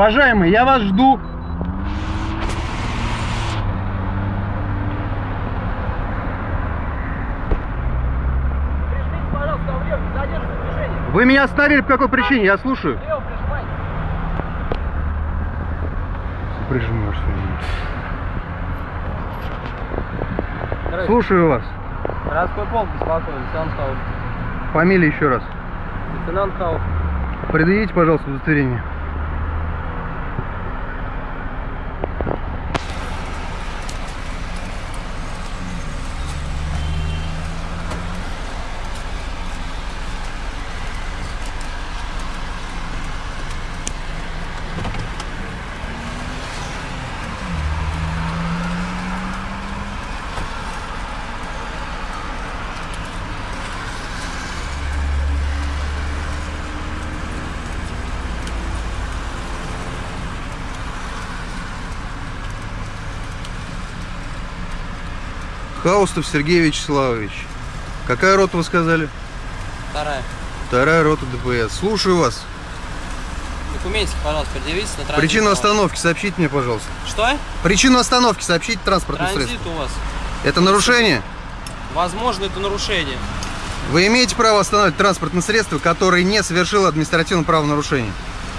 Уважаемый, я вас жду. Вы меня остановили по какой причине? Я слушаю. Здравствуйте. Слушаю вас. Городской полк беспокоит, лейтенант Хаус. Фамилия еще раз. Лейтенант Хаус. Предъявите, пожалуйста, удостоверение. Хаустов Сергей Вячеславович. Какая рота вы сказали? Вторая. Вторая рота ДПС. Слушаю вас. Документики, пожалуйста, предъявите на транзит. Причину остановки сообщите мне, пожалуйста. Что? Причину остановки сообщите транспортное Транзит средство. у вас. Это нарушение? Возможно, это нарушение. Вы имеете право остановить транспортное средство, которое не совершило административное правонарушение?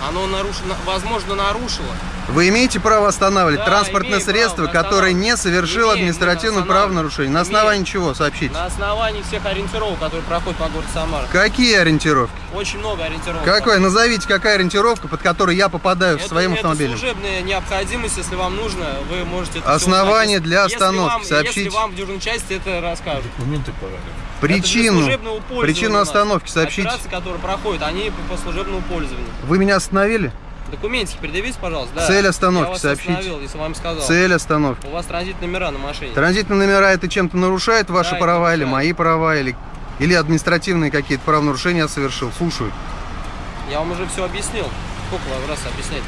Оно нарушено, возможно, нарушило. Вы имеете право останавливать Да, транспортное средство, право, которое не совершило Имеем, административное правонарушение? На Имеем. основании чего сообщите? На основании всех ориентировок, которые проходят по городу Самара. Какие ориентировки? Очень много ориентировок. Какой? Назовите, какая ориентировка, под которой я попадаю Это, своим это автомобилем? служебная необходимость, если вам нужно, вы можете это Основание для Если остановки вам- сообщите. Если вам в дежурной части это расскажут. Документы пора. Причину, причину остановки сообщите. Операции, которые проходят, они по, служебному пользованию. Вы меня остановили? Документики предъявите, пожалуйста. Да. Цель остановки Я вас сообщите. остановил, если вам сказал. Цель остановки. У вас транзит номера на машине. Транзитные номера это чем-то нарушает ваши Да, права или мои права, или, или административные какие-то правонарушения я совершил? Слушаю. Я вам уже все объяснил. Сколько вам раз объяснять?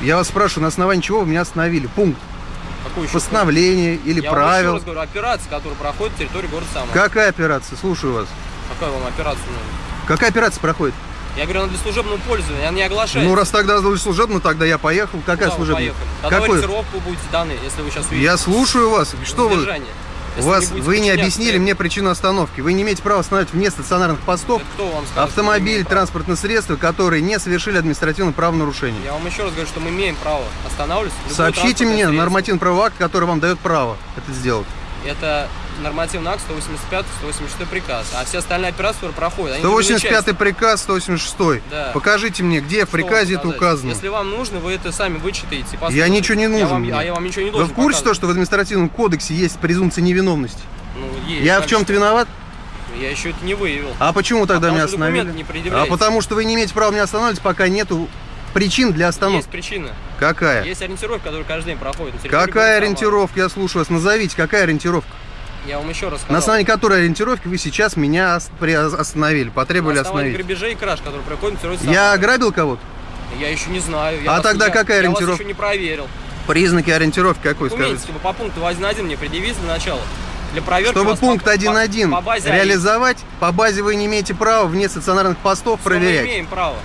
Я вас спрашиваю, на основании чего вы меня остановили? Пункт Какой еще постановления или Я правил? раз говорю, операция, которая проходит в территории города Самара. Какая операция? Слушаю вас. Какая вам операция нужна? Какая операция проходит? Я говорю, она для служебного пользования, она не оглашается. Ну, раз тогда служебно, тогда я поехал. Какая Куда вы служебная? поехали? Тогда Какой? ориентировку будете даны, если вы сейчас увидите. Я слушаю вас. Что вы? Задержание. У Если вас, будете вы не объяснили мне причину остановки. Вы не имеете права остановить вне стационарных постов сказал? автомобиль, транспортное средство, которые не совершили административное правонарушение. Я вам еще раз говорю, что мы имеем право останавливаться. Сообщите мне нормативный правовой акт, который вам дает право это сделать. Это нормативный акт 185 186 приказ. А все остальные операции, проходят, они 185 приказ, 186. Да. Покажите мне, где в вам приказе это указано. Если вам нужно, вы это сами вычитаете. Я ничего не Я нужен вам- мне. а я вам ничего не Вы должен в курсе то, показывать. что в административном кодексе есть презумпция невиновности? Ну, есть. Я в чем-то виноват? Я еще это не выявил. А почему тогда потому меня остановили? не а потому что вы не имеете права меня останавливать, пока нету причин для Есть остановки. причина. Какая? Есть ориентировка, которая каждый день проходит. Какая ориентировка? Я слушаю вас. Назовите, какая ориентировка? Я вам еще раз сказал. На основании которой ориентировки вы сейчас меня остановили, потребовали На остановить? грабежей и краж, которые проходят Я ограбил кого-то? Я еще не знаю. А Я вас- тогда я- какая Я ориентировка? вас еще не проверил. Признаки ориентировки какой, скажите? Документики вы по пункту 1.1 мне предъявите для начала. Для проверки Чтобы пункт по- по- 1.1 по базе реализовать, по базе вы не имеете права вне стационарных постов Что Мы проверять. имеем право.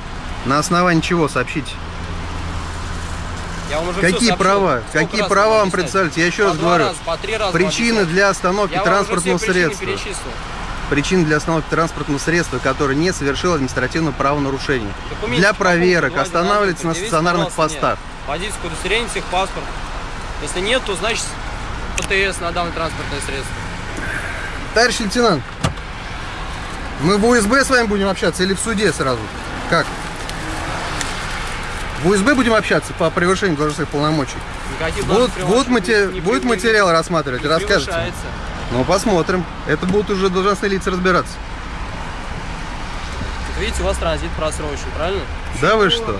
На основании чего, сообщите? Я вам уже всё Какие сообщил. права? Какие права вам представляете? Я еще По раз говорю. раза, по три раза Причины для остановки Я транспортного средства. Причины для остановки транспортного средства, которое не совершило административного правонарушения. Документы Для проверок 2.1 останавливается на стационарных постах. Водительское удостоверение, техпаспорт. Если нет, то значит ПТС на данное транспортное средство. Товарищ лейтенант, мы в УСБ с вами будем общаться или в суде сразу? Как? В УСБ будем общаться по превышению должностных полномочий? Никаких Вот, должностных вот полномочий мате- не будет материал рассматривать, Не расскажете? Ну, посмотрим. Это будут уже должностные лица разбираться. Вот видите, у вас транзит просрочен, правильно? Да вы что?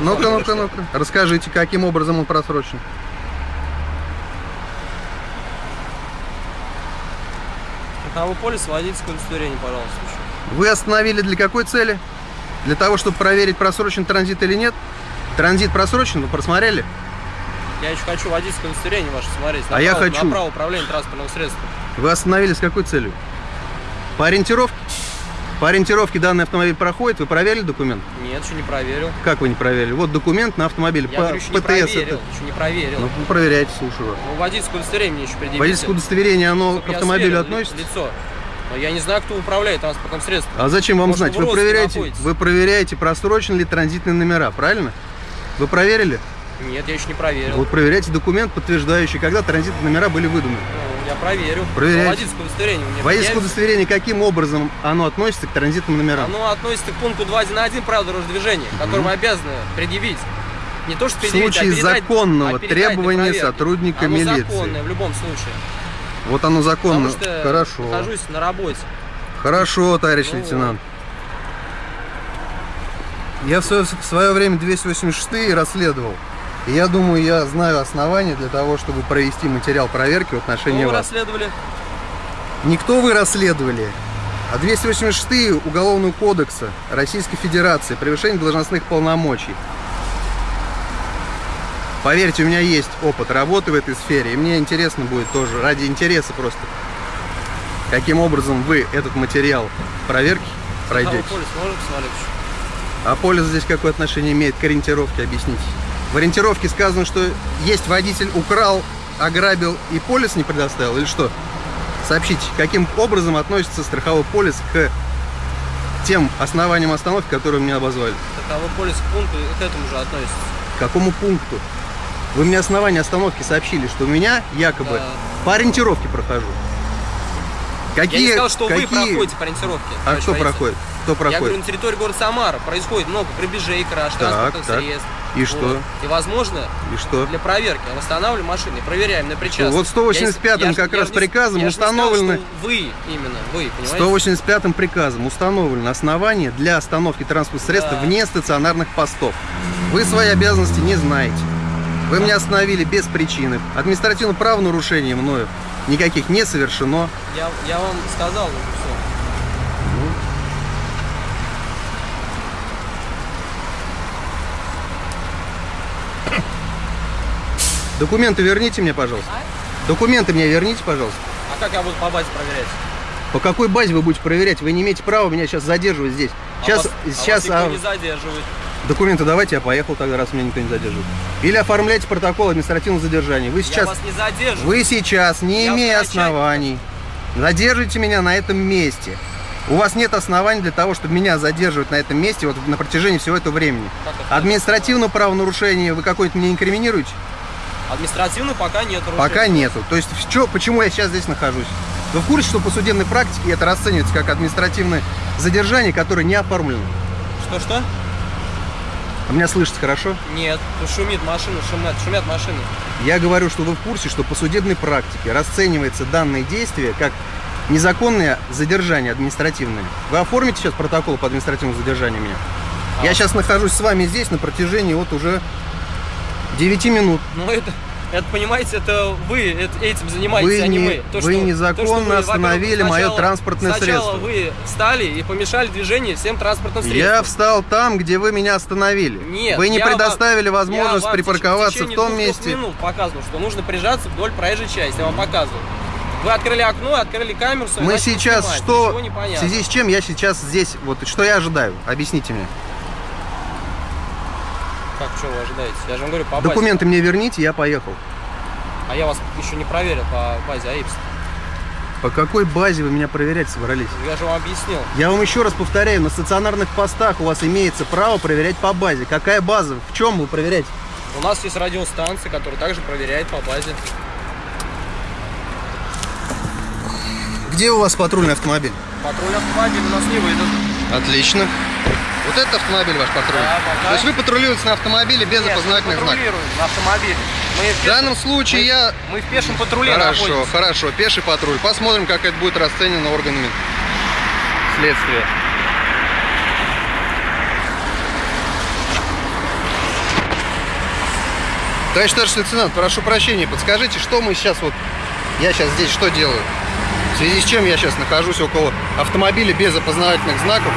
Ну-ка, ну-ка, ну-ка. Расскажите, каким образом он просрочен. Страховой полис, водительское удостоверение, пожалуйста, еще. Вы остановили для какой цели? Для того, чтобы проверить, просрочен транзит или нет? Транзит просрочен, вы просмотрели? Я еще хочу водительское удостоверение ваше смотреть. А я хочу. На право управления транспортным средством. Вы остановились с какой целью? По ориентировке? По ориентировке данный автомобиль проходит, вы проверили документ? Нет, еще не проверил. Как вы не проверили? Вот документ на автомобиль. Я по говорю, еще не ПТС проверил. это. Еще не проверил. Ну, проверяйте, слушаю вас. Ну, водительское удостоверение мне еще предъявите. Водительское удостоверение, оно Чтоб к автомобилю относится? Лицо. Но я не знаю, кто управляет транспортным средством. А зачем вам Может, знать? вы проверяете, находитесь? вы проверяете, просрочены ли транзитные номера, правильно? Вы проверили? Нет, я еще не проверил. Вот проверяйте документ, подтверждающий, когда транзитные номера были выданы. Ну, я проверю. Проверяйте. Водительское удостоверение у меня Водительское удостоверение, каким образом оно относится к транзитным номерам? Оно относится к пункту 2.1.1 правил дорожного движения, который вы обязаны предъявить. Не то, что В предъявить, случае а передать- законного а передать требования сотрудника Оно милиции. законное в любом случае. Вот оно законно. Потому что Хорошо. нахожусь на работе. Хорошо, товарищ Ну лейтенант. Я в свое, в свое время 286 расследовал. И я думаю, я знаю основания для того, чтобы провести материал проверки в отношении Что вы вас. расследовали? Никто вы расследовали, а 286 Уголовного кодекса Российской Федерации превышение должностных полномочий. Поверьте, у меня есть опыт работы в этой сфере, и мне интересно будет тоже, ради интереса просто, каким образом вы этот материал проверки пройдете. А полис здесь какое отношение имеет к ориентировке, объясните. В ориентировке сказано, что есть водитель украл, ограбил и полис не предоставил, или что? Сообщите, каким образом относится страховой полис к тем основаниям остановки, которые меня обозвали? Таковой полис к пункту к этому же относится. К какому пункту? Вы мне основания остановки сообщили, что у меня якобы Да. по ориентировке прохожу. Какие, Я не сказал, что какие... вы проходите по ориентировке. А кто проходит? Кто Я проходит? говорю, на территории города Самара происходит много приближей, краж, Так, транспортных так. средств. И что? И, возможно, И что? для проверки восстанавливаем машины, проверяем на причастность. Вот 185-м Я ж- как я раз не- приказом я не сказал, Вы, именно, вы, понимаете? 185 приказом установлено основание для остановки транспортных средств Да. вне стационарных постов. Вы свои обязанности не знаете. Вы меня остановили без причины. Административного правонарушения мною никаких не совершено. Я, я вам сказал уже все. Документы верните мне, пожалуйста. Документы мне верните, пожалуйста. А как я буду по базе проверять? По какой базе вы будете проверять? Вы не имеете права меня сейчас задерживать здесь. Сейчас, а вас, а сейчас вас никто а, не задерживает. Документы давайте, я поехал тогда, раз меня никто не задерживает. Или оформляйте протокол административного задержания. Вы Я сейчас вас не задерживаю. Вы сейчас, не Я имея оснований, задержите меня на этом месте. У вас нет оснований для того, чтобы меня задерживать на этом месте вот на протяжении всего этого времени. Административное правонарушение вы какое-то мне инкриминируете? Административно пока нет. Пока нету. То есть чё- почему я сейчас здесь нахожусь? Вы в курсе, что по судебной практике это расценивается как административное задержание, которое не оформлено? Что-что? А меня слышите хорошо? Нет. Шумит машина, шумят, шумят машины. Я говорю, что вы в курсе, что по судебной практике расценивается данное действие как незаконное задержание административное. Вы оформите сейчас протокол по административному задержанию меня? А. Я сейчас нахожусь с вами здесь на протяжении вот уже 9 минут. Ну это, это понимаете, это вы это- этим занимаетесь, Вы а не не- мы. вы незаконно во-первых, остановили мое сначала- транспортное сначала средство. вы встали и помешали движению всем транспортным средствам. Я встал там, где вы меня остановили. Нет, вы не вам- предоставили я возможность вам в теч- припарковаться в течение том месте. минут показывал, что нужно прижаться вдоль проезжей части. Я вам показывал. Вы открыли окно, открыли камеру. Мы сейчас снимать. что, в связи с чем я сейчас здесь, вот что я ожидаю? Объясните мне. Что вы ожидаете? Я же вам говорю, по базе. Документы мне верните, я поехал. А я вас еще не проверил по базе АИПС. По какой базе вы меня проверять собрались? Я же вам объяснил. Я вам еще раз повторяю, на стационарных постах у вас имеется право проверять по базе. Какая база? В чем вы проверяете? У нас есть радиостанция, которая также проверяет по базе. Где у вас патрульный автомобиль? Патруль автомобиль у нас не выйдет. Отлично. Вот этот автомобиль ваш патрульный? Да, пока. То есть вы патрулируете на автомобиле без Нет, опознавательных знаков? на автомобиле. Мы В данном случае мы, я... Мы в пешем патруле Хорошо, находимся. хорошо, пеший патруль. Посмотрим, как это будет расценено органами следствия. Товарищ старший лейтенант, прошу прощения, подскажите, что мы сейчас вот... Я сейчас здесь что делаю? В связи с чем я сейчас нахожусь около автомобиля без опознавательных знаков?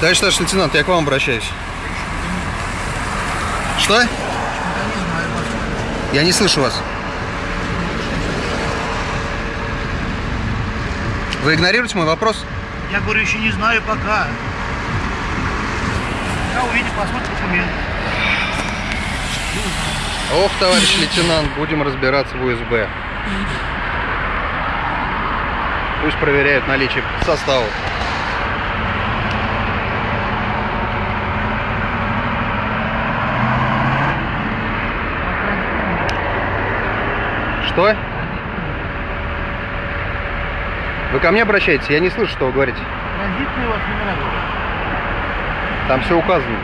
Товарищ старший лейтенант, я к вам обращаюсь. Что? Я не слышу вас. Вы игнорируете мой вопрос? Я говорю, еще не знаю пока. Я увидел, посмотрим документ. Ох, товарищ лейтенант, будем разбираться в УСБ. Пусть проверяют наличие состава. Что? Вы ко мне обращаетесь? Я не слышу, что вы говорите. Транзитные у вас номера говорят. Там все указано.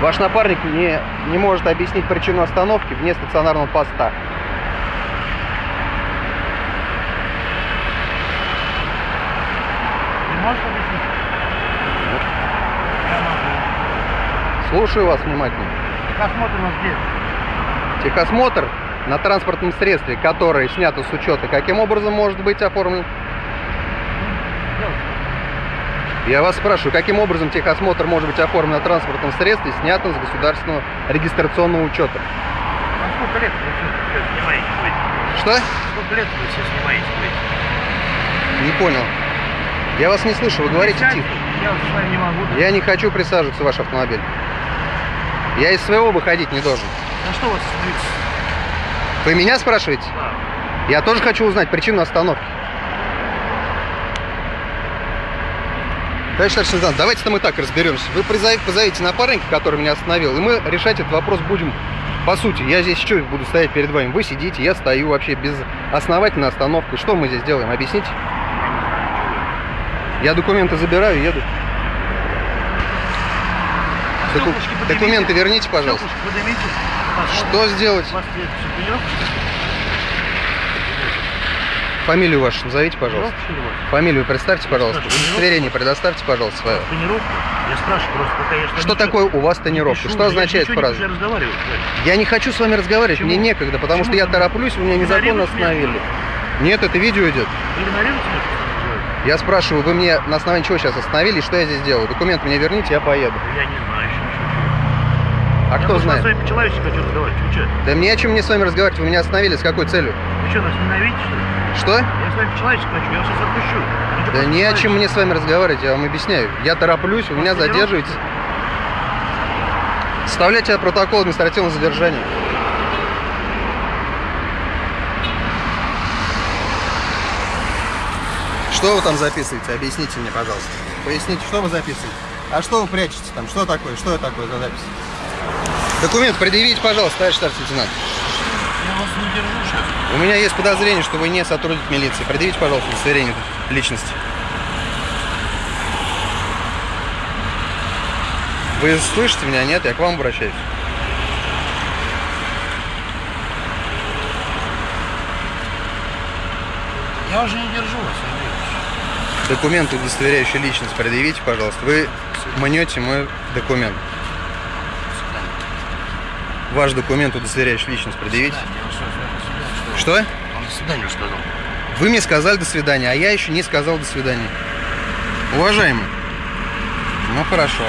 Ваш напарник не, не может объяснить причину остановки вне стационарного поста. Ты можешь объяснить? Я могу. Слушаю вас внимательно. Нас где? Техосмотр на транспортном средстве, которое снято с учета, каким образом может быть оформлен? Я вас спрашиваю, каким образом техосмотр может быть оформлен на транспортном средстве, снятом с государственного регистрационного учета? А сколько лет вы все снимаете? Что? Сколько лет вы все снимаете? Не понял. Я вас не слышу, вы говорите тихо. Я вами не могу. Я не хочу присаживаться в ваш автомобиль. Я из своего выходить не должен. На что у вас остановиться? Вы меня спрашиваете? Да. Я тоже хочу узнать причину остановки. Товарищ старший лейтенант, давайте-то мы так разберемся. Вы призовите, позовите напарника, который меня остановил, и мы решать этот вопрос будем по сути. Я здесь что буду стоять перед вами? Вы сидите, я стою вообще без основательной остановки. Что мы здесь делаем? Объясните. Я документы забираю и еду. Доку-. Документы верните, пожалуйста. Поднимите. Что сделать? У? Фамилию вашу назовите, пожалуйста. У? Фамилию представьте, пожалуйста. Удостоверение предоставьте, пожалуйста, свое. Тренировка? Я спрашиваю просто, пока я Что такое у вас тренировка? Что означает фраза? Я не хочу с вами разговаривать, Почему? мне некогда, потому что я тороплюсь, вы меня незаконно остановили. Нет, это видео идет. Вы игнорируете меня, я? Я спрашиваю, вы мне на основании чего сейчас остановили, что я здесь делаю? Документ мне верните, я поеду. Я не знаю еще. А я кто знает? с вами по-человечески хочу разговаривать. Вы что? Да мне о чем мне с вами разговаривать, вы меня остановили, с какой целью? Вы что, нас ненавидите, что ли? Что? Я с вами по-человечески хочу, я вас сейчас отпущу. Что, Да не о чем мне с вами разговаривать, я вам объясняю. Я тороплюсь, вы меня задерживаете. Составляйте протокол административного задержания. Что вы там записываете? Объясните мне, пожалуйста. Поясните, что вы записываете? А что вы прячете там? Что такое? Что это такое за запись? Документ предъявите, пожалуйста, товарищ старший лейтенант. Я вас не держу сейчас. У меня есть подозрение, что вы не сотрудник милиции. Предъявите, пожалуйста, удостоверение личности. Вы слышите меня? Нет, я к вам обращаюсь. Я уже не держу вас, Андрей. Документ, удостоверяющий личность, предъявите, пожалуйста. Вы мнете мой документ. Ваш документ, удостоверяющий личность, предъявите. Что? Он до свидания сказал. Вы мне сказали до свидания, а я еще не сказал до свидания. Уважаемый. Ну хорошо.